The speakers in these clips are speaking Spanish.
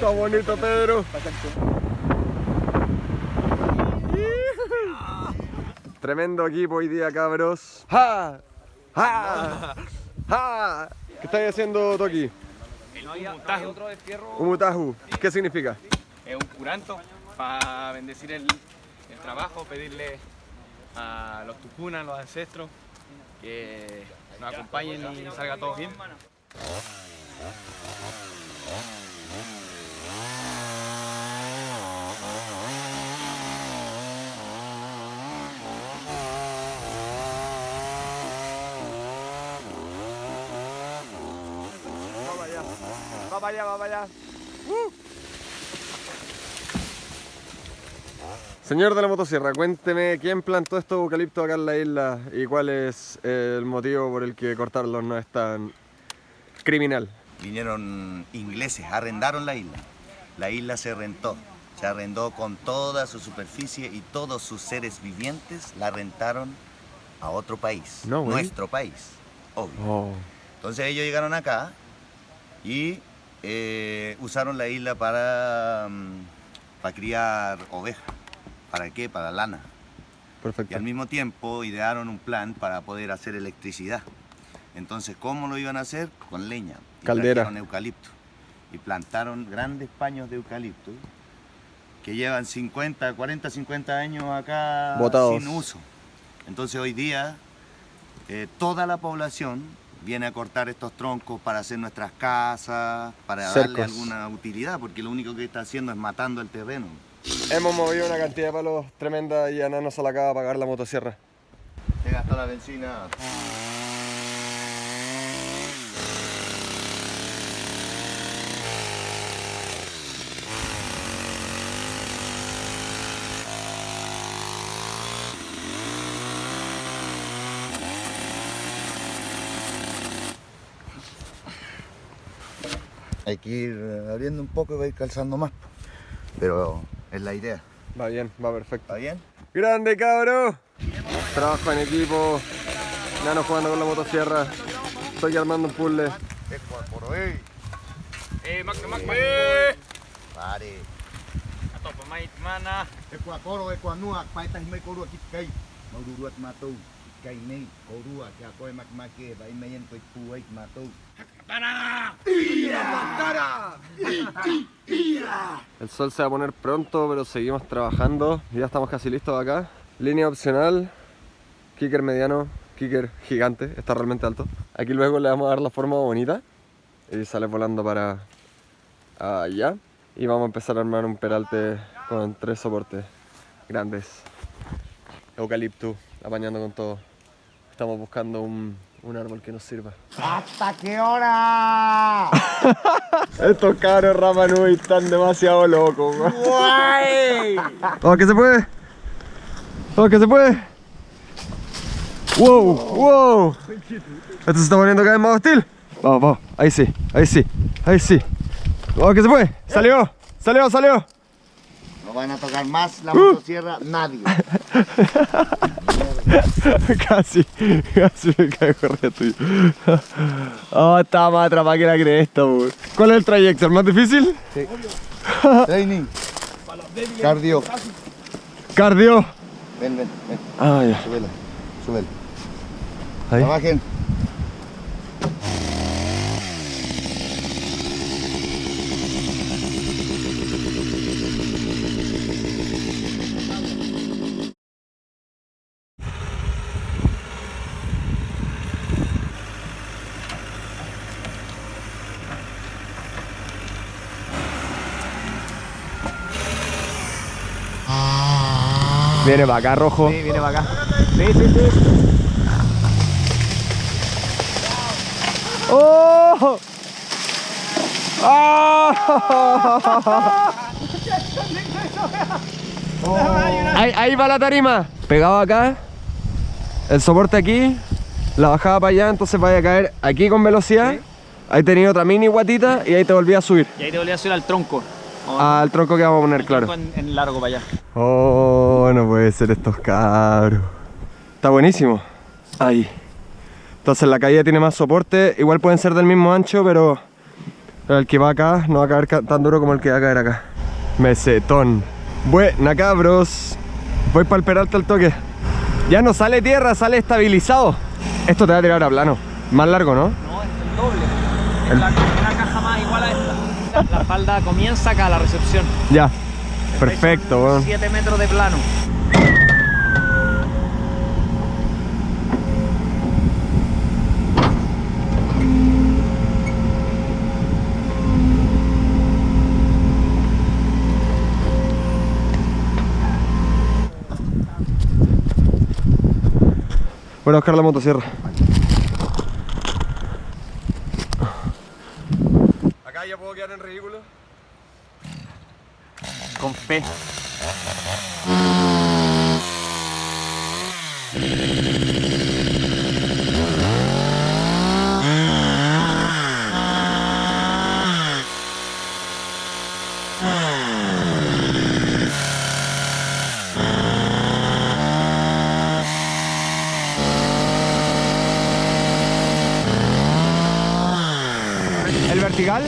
Está bonito, Pedro. Tremendo equipo hoy día, cabros. ¡Ja! ¡Ja! ¡Ja! ¿Qué estáis haciendo, Toki? Un Umutahu. ¿Qué significa? Es un curanto para bendecir el, el trabajo, pedirle a los tucunas, los ancestros, que nos acompañen y salga todo bien. Va para allá, va para allá. Uh. Señor de la motosierra, cuénteme quién plantó estos eucaliptos acá en la isla y cuál es el motivo por el que cortarlos no es tan criminal. Vinieron ingleses, arrendaron la isla. La isla se rentó, se arrendó con toda su superficie y todos sus seres vivientes la rentaron a otro país, No, nuestro país, obvio. Oh. Entonces ellos llegaron acá y eh, usaron la isla para, mm, para criar ovejas. ¿Para qué? Para lana. Y Perfecto. al mismo tiempo idearon un plan para poder hacer electricidad. Entonces, ¿cómo lo iban a hacer? Con leña. Y Caldera. eucalipto. Y plantaron grandes paños de eucalipto que llevan 50, 40, 50 años acá Botados. sin uso. Entonces hoy día eh, toda la población viene a cortar estos troncos para hacer nuestras casas, para darle alguna utilidad, porque lo único que está haciendo es matando el terreno. Hemos movido una cantidad de palos tremenda y Ana no se la acaba de pagar la motosierra. Se gastó la benzina. Hay que ir eh, abriendo un poco y va a ir calzando más. Pero es la idea. Va bien, va perfecto. ¿Está bien? ¡Grande, cabro! Trabajo en equipo. Nano jugando con la motosierra. Estoy armando un puzzle. Eh, Mac, Mac, Mac. Eh. Pare. Atopa, mait, mana. El sol se va a poner pronto, pero seguimos trabajando. Ya estamos casi listos acá. Línea opcional. Kicker mediano. Kicker gigante. Está realmente alto. Aquí luego le vamos a dar la forma bonita. Y sale volando para allá. Y vamos a empezar a armar un peralte con tres soportes grandes. Eucalipto, apañando con todo. Estamos buscando un, un árbol que nos sirva. ¿Hasta qué hora? Estos cabros Ramanui están demasiado locos, weón. ¡Vamos que se puede! ¡Vamos que se puede! ¡Wow! ¡Wow! Esto se está poniendo cada vez más hostil. Vamos, vamos. Ahí sí, ahí sí, ahí sí. ¡Vamos que se puede! ¡Salió! ¡Salió, salió! No van a tocar más la motosierra nadie. casi, casi me caigo re tuyo. Oh, estaba más atrapada que la cresta, weón. ¿Cuál es el trayecto? ¿El más difícil? Training. Cardio. Cardio. Ven, ven, ven. Ah, ya. Súbela. Súbela. Ahí. Trabajen. Viene para acá, rojo. Sí, viene para acá. Sí, sí, sí. ¡Oh! ¡Ah! Ahí, ahí va la tarima. Pegado acá. El soporte aquí. La bajada para allá, entonces vaya a caer aquí con velocidad. Ahí tenía otra mini guatita y ahí te volví a subir. Y ahí te volví a subir al tronco. Al tronco que vamos a poner, claro. En, en largo para allá. Oh, no puede ser estos cabros. Está buenísimo. Ahí. Entonces la caída tiene más soporte. Igual pueden ser del mismo ancho, pero el que va acá no va a caer ca- tan duro como el que va a caer acá. Mesetón. Buena cabros. Voy para el peralte al toque. Ya no sale tierra, sale estabilizado. Esto te va a tirar a plano. Más largo, ¿no? No, es el doble. Es la, una caja más igual a esta. La, la falda comienza acá, la recepción. Ya. Perfecto, weón. 7 metros de plano. Voy a buscar la motosierra. Acá ya puedo quedar en ridículo. ¿El vertical?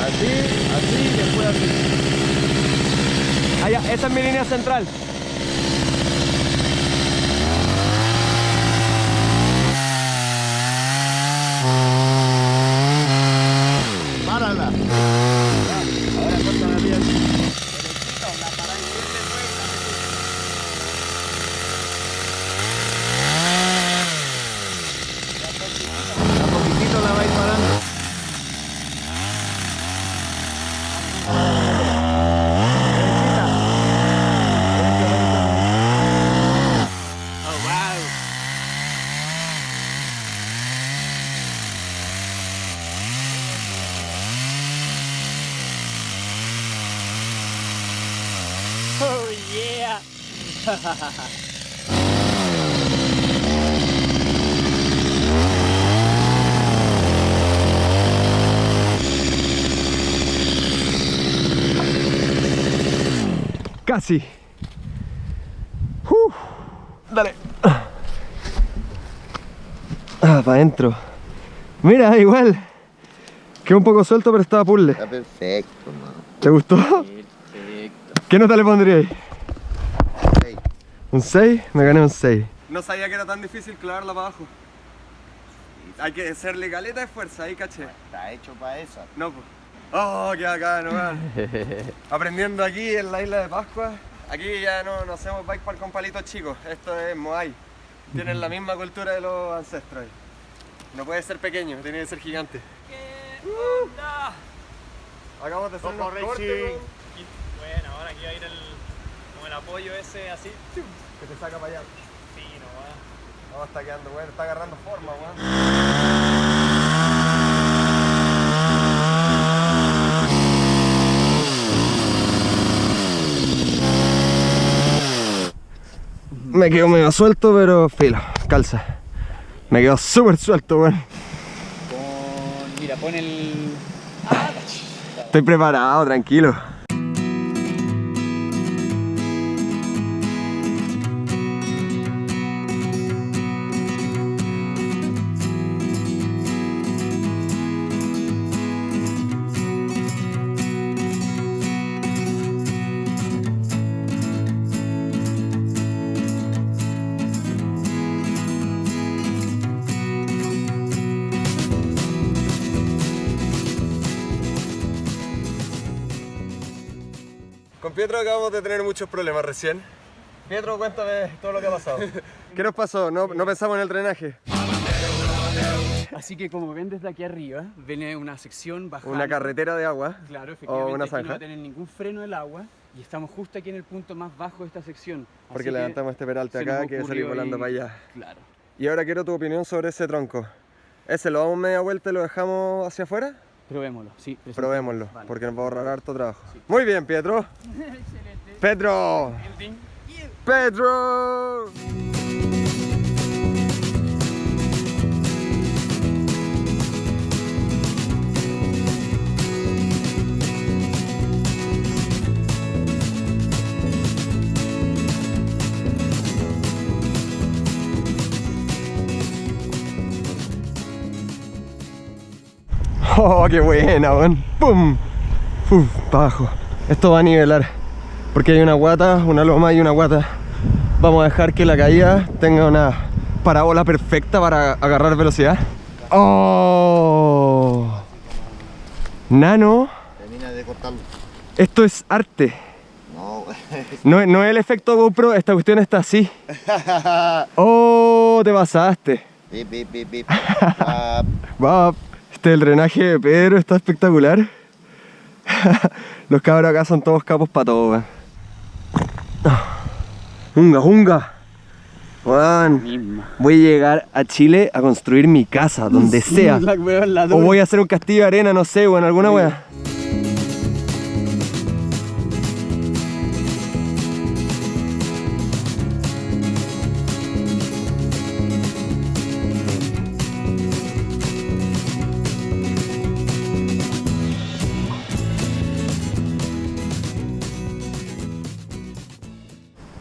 Así, así, después así. Esta es mi línea central. Párala. Ahora corta la vía. A poquitito la vais parando. Oh, wow. Oh yeah. Casi. Uf. Dale. Ah, para adentro. Mira, igual. Quedó un poco suelto, pero estaba puzzle. Está perfecto, man. ¿Te gustó? Perfecto. ¿Qué nota le pondríais? ¿Un 6? Me gané un 6. No sabía que era tan difícil clavarla para abajo. Hay que hacerle galeta de fuerza, ahí caché. Está hecho para eso. No, pues. Oh, qué bacán, weón. Aprendiendo aquí en la isla de Pascua. Aquí ya no, no hacemos bike park con palitos chicos. Esto es Moai. Tienen la misma cultura de los ancestros. ahí. No puede ser pequeño, tiene que ser gigante. Acabamos de hacer Racing. weón, Bueno, ahora aquí va a ir el, el apoyo ese así. que te saca para allá. Fino, va. No, está quedando bueno, está agarrando forma, weón. Me quedo medio suelto, pero filo, calza. Me quedo súper suelto, weón. Pon, mira, pon el. Ah, Estoy preparado, tranquilo. Pietro acabamos de tener muchos problemas recién. Pietro, cuéntame todo lo que ha pasado. ¿Qué nos pasó? No, no pensamos en el drenaje. Así que como ven desde aquí arriba, viene una sección bajando. Una carretera de agua. Claro, o efectivamente. una aquí no va zanja. a tener ningún freno el agua y estamos justo aquí en el punto más bajo de esta sección. Así Porque que levantamos este peralte acá que salir volando para allá. Claro. Y ahora quiero tu opinión sobre ese tronco. ¿Ese lo damos media vuelta y lo dejamos hacia afuera? Probémoslo, sí. Probémoslo, Vale. porque nos va a ahorrar harto trabajo. Muy bien, Pietro. Pedro. Pedro. Oh, qué buena, weón. ¡Pum! Uf, para abajo. Esto va a nivelar. Porque hay una guata, una loma y una guata. Vamos a dejar que la caída tenga una parábola perfecta para agarrar velocidad. ¡Oh! Nano, Termina de cortarlo. esto es arte. No, No, es- no es el efecto GoPro, esta cuestión está así. ¡Oh! Te pasaste. bip, bip, bip, bip. Ah, Va, este el drenaje de Pedro está espectacular. Los cabros acá son todos capos para todo, weón. Ah. Junga, junga. Weón, voy a llegar a Chile a construir mi casa, donde sea. O voy a hacer un castillo de arena, no sé, weón, alguna wea.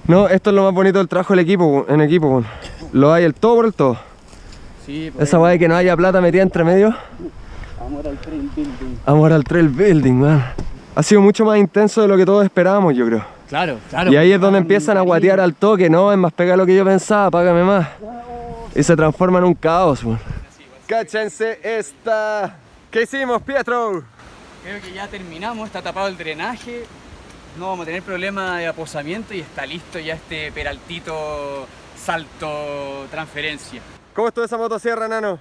No, esto es lo más bonito del trabajo del equipo, en equipo, weón. Lo hay el todo por el todo. Sí, pues, Esa weá de que no haya plata metida entre medio. amor al trail building. Amor al trail building, man. Ha sido mucho más intenso de lo que todos esperábamos, yo creo. Claro, claro. Y ahí es donde empiezan a guatear al toque, no, es más pega lo que yo pensaba, págame más. Y se transforma en un caos, man. Cáchense esta. ¿Qué hicimos, Pietro? Creo que ya terminamos, está tapado el drenaje, no vamos a tener problema de aposamiento y está listo ya este peraltito salto transferencia. ¿Cómo estuvo esa motosierra, nano?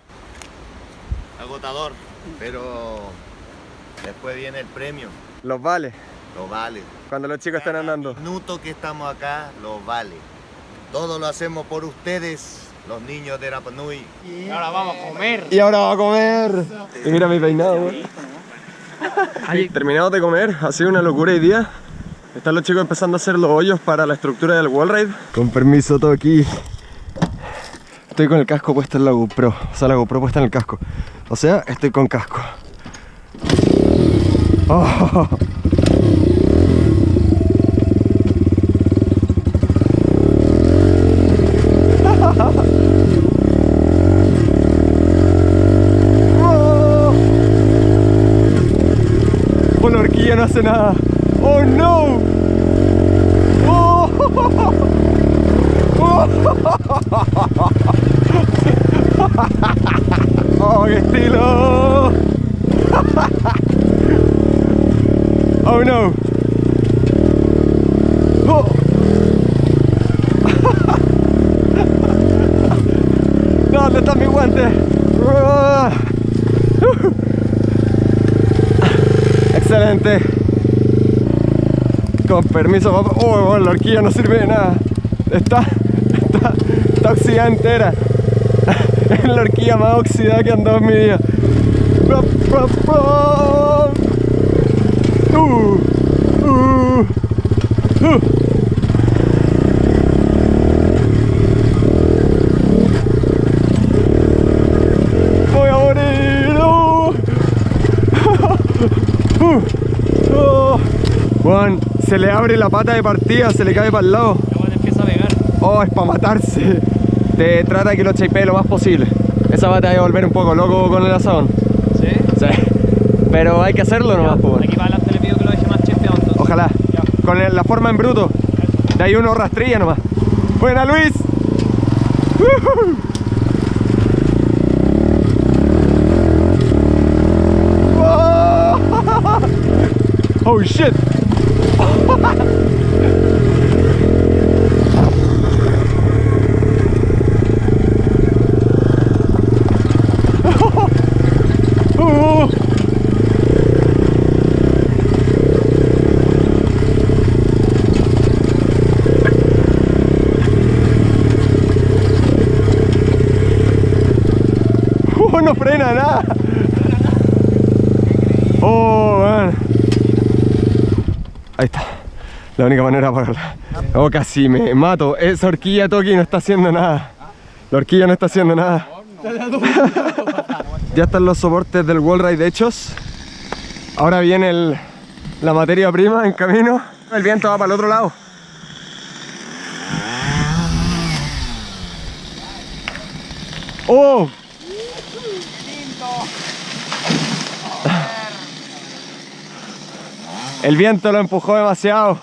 Agotador, pero después viene el premio. Los vale, Lo vale. cuando los chicos están andando. minuto que estamos acá lo vale. Todo lo hacemos por ustedes, los niños de Rapanui. Ahora vamos a comer. Y ahora va a comer. Y mira mi peinado, weón. Terminados de comer, ha sido una locura hoy día. Están los chicos empezando a hacer los hoyos para la estructura del wall ride. Con permiso, todo aquí. Estoy con el casco puesto en la GoPro. O sea, la GoPro puesta en el casco. O sea, estoy con casco. Oh. La horquilla no hace nada. Oh no. Oh. Oh, qué estilo. Oh no. Oh. ¿dónde está mi guante? Excelente. Con permiso, papá. Oh, la horquilla no sirve de nada. Está, está oxidada entera. Es la horquilla más oxidada que han dado en mi vida. Uh, uh, uh. Voy a morir. Uh. Uh. Oh. Juan, se le abre la pata de partida, se le cae para el lado. Empieza a pegar. Oh, es para matarse. Te trata de que lo chipee lo más posible. Esa va te va a volver un poco loco con el asadón. ¿Sí? Sí. Pero hay que hacerlo nomás, pues. Aquí para adelante le pido que lo deje más chefeado entonces. Ojalá. Con el- la forma en bruto. De ahí uno rastrilla nomás. Buena, Luis. Oh shit. Oh. Oh, no frena nada. Oh, man. Ahí está. La única manera para pararla. Oh, casi me mato. Esa horquilla Toki no está haciendo nada. La horquilla no está haciendo nada. ya están los soportes del wall ride hechos. Ahora viene el- la materia prima en camino. El viento va para el otro lado. ¡Oh! El viento lo empujó demasiado.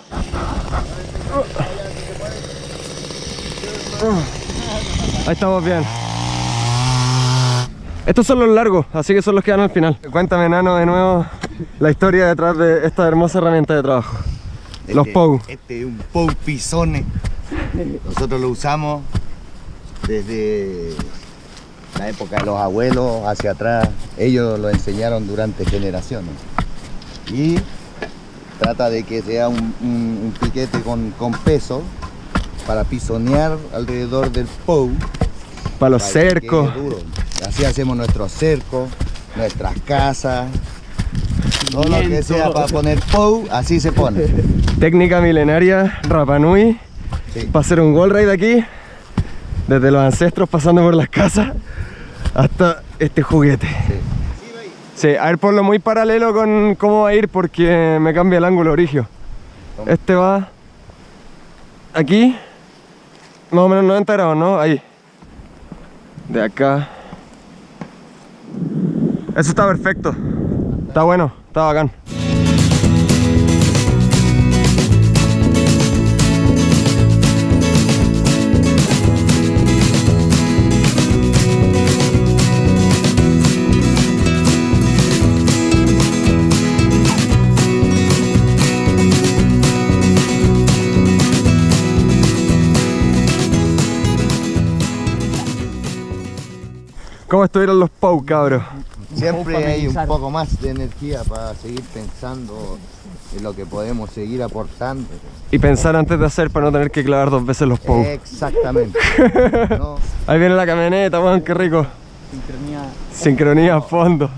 Ahí estamos bien. Estos son los largos, así que son los que van al final. Cuéntame, Nano, de nuevo la historia detrás de esta hermosa herramienta de trabajo. Los Este- POU. Este es un POU Pisone. Nosotros lo usamos desde la época de los abuelos hacia atrás. Ellos lo enseñaron durante generaciones. Y trata de que sea un, un- un piquete con, con peso para pisonear alrededor del POU. Para los para cercos. Así hacemos nuestros cercos, nuestras casas. Todo lo que sea para poner POU, así se pone. Técnica milenaria, Rapanui. Sí. Para hacer un wall ride aquí. Desde los ancestros pasando por las casas hasta este juguete. Sí, a ver, ponlo muy paralelo con cómo va a ir porque me cambia el ángulo origio. Este va aquí, más o menos 90 grados, ¿no? Ahí. De acá. Eso está perfecto. Está bueno, está bacán. ¿Cómo estuvieron los POU, cabros? Siempre hay un poco más de energía para seguir pensando en lo que podemos seguir aportando. Y pensar antes de hacer para no tener que clavar dos veces los POU. Exactamente. No, Ahí viene la camioneta, weón, qué rico. Sincronía. Sincronía a fondo.